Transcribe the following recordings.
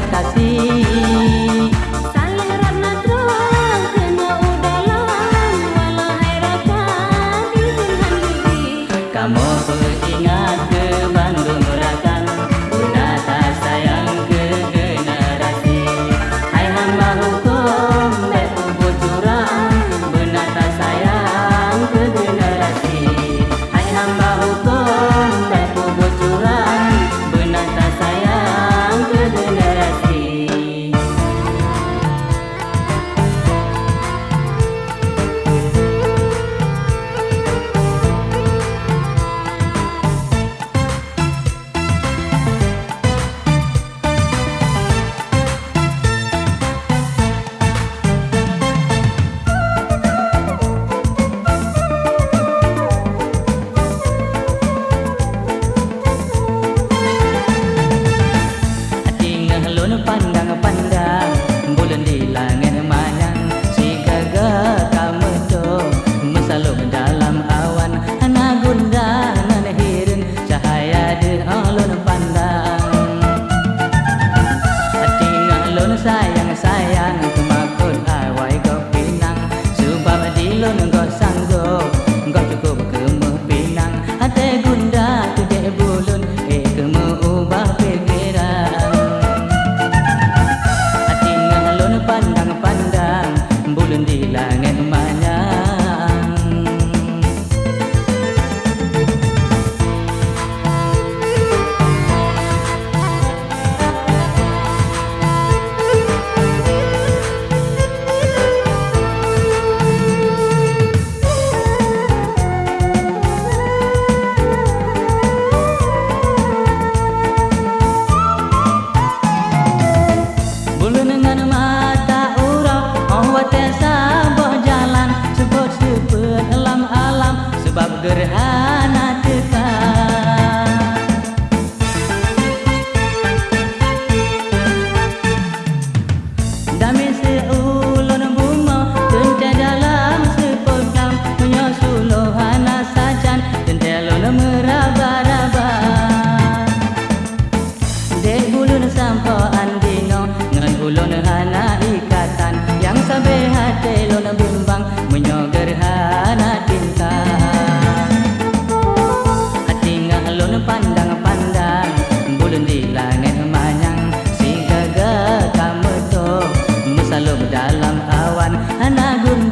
setan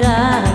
anak